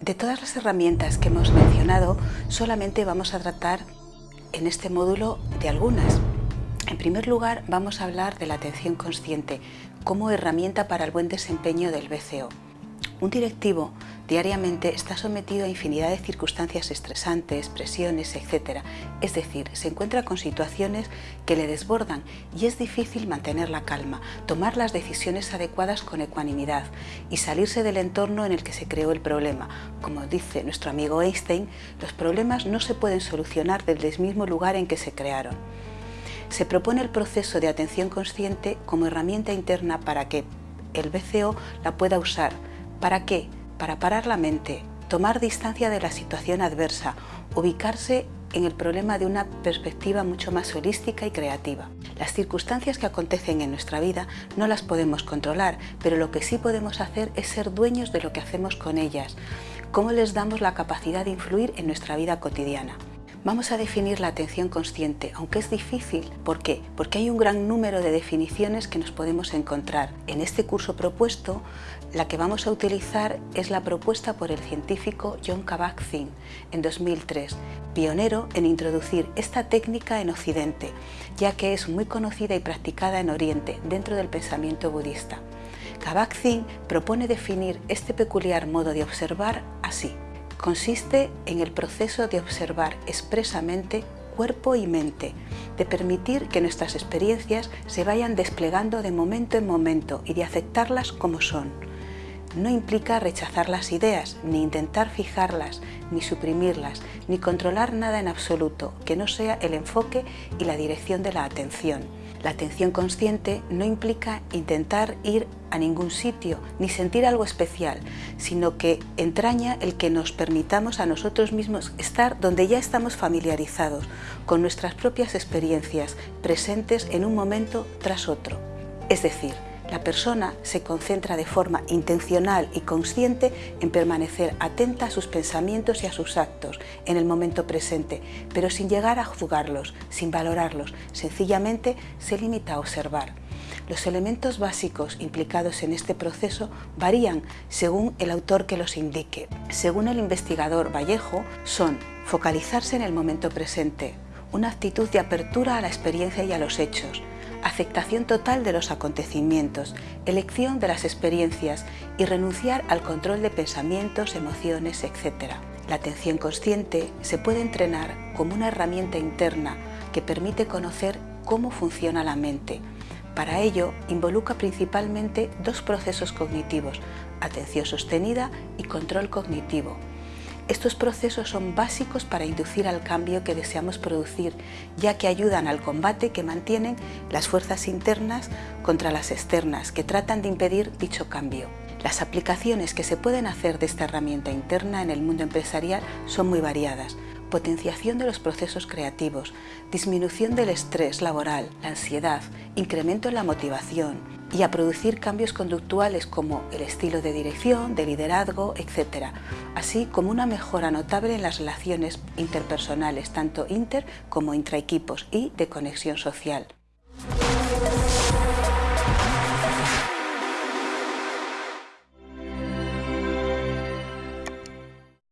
De todas las herramientas que hemos mencionado, solamente vamos a tratar en este módulo de algunas. En primer lugar, vamos a hablar de la atención consciente como herramienta para el buen desempeño del BCO. Un directivo diariamente está sometido a infinidad de circunstancias estresantes, presiones, etc. Es decir, se encuentra con situaciones que le desbordan y es difícil mantener la calma, tomar las decisiones adecuadas con ecuanimidad y salirse del entorno en el que se creó el problema. Como dice nuestro amigo Einstein, los problemas no se pueden solucionar desde el mismo lugar en que se crearon. Se propone el proceso de atención consciente como herramienta interna para que el BCO la pueda usar ¿Para qué? Para parar la mente, tomar distancia de la situación adversa, ubicarse en el problema de una perspectiva mucho más holística y creativa. Las circunstancias que acontecen en nuestra vida no las podemos controlar, pero lo que sí podemos hacer es ser dueños de lo que hacemos con ellas, cómo les damos la capacidad de influir en nuestra vida cotidiana. Vamos a definir la atención consciente, aunque es difícil. ¿Por qué? Porque hay un gran número de definiciones que nos podemos encontrar. En este curso propuesto, la que vamos a utilizar es la propuesta por el científico John Kabat-Zinn en 2003, pionero en introducir esta técnica en Occidente, ya que es muy conocida y practicada en Oriente, dentro del pensamiento budista. Kabat-Zinn propone definir este peculiar modo de observar así consiste en el proceso de observar expresamente cuerpo y mente, de permitir que nuestras experiencias se vayan desplegando de momento en momento y de aceptarlas como son. No implica rechazar las ideas, ni intentar fijarlas, ni suprimirlas, ni controlar nada en absoluto que no sea el enfoque y la dirección de la atención. La atención consciente no implica intentar ir a ningún sitio ni sentir algo especial, sino que entraña el que nos permitamos a nosotros mismos estar donde ya estamos familiarizados, con nuestras propias experiencias, presentes en un momento tras otro. Es decir, la persona se concentra de forma intencional y consciente en permanecer atenta a sus pensamientos y a sus actos en el momento presente, pero sin llegar a juzgarlos, sin valorarlos, sencillamente se limita a observar. Los elementos básicos implicados en este proceso varían según el autor que los indique. Según el investigador Vallejo, son focalizarse en el momento presente, una actitud de apertura a la experiencia y a los hechos, aceptación total de los acontecimientos, elección de las experiencias y renunciar al control de pensamientos, emociones, etc. La atención consciente se puede entrenar como una herramienta interna que permite conocer cómo funciona la mente. Para ello, involucra principalmente dos procesos cognitivos, atención sostenida y control cognitivo. Estos procesos son básicos para inducir al cambio que deseamos producir, ya que ayudan al combate que mantienen las fuerzas internas contra las externas, que tratan de impedir dicho cambio. Las aplicaciones que se pueden hacer de esta herramienta interna en el mundo empresarial son muy variadas. Potenciación de los procesos creativos, disminución del estrés laboral, la ansiedad, incremento en la motivación, y a producir cambios conductuales como el estilo de dirección, de liderazgo, etc., así como una mejora notable en las relaciones interpersonales, tanto inter como intraequipos y de conexión social.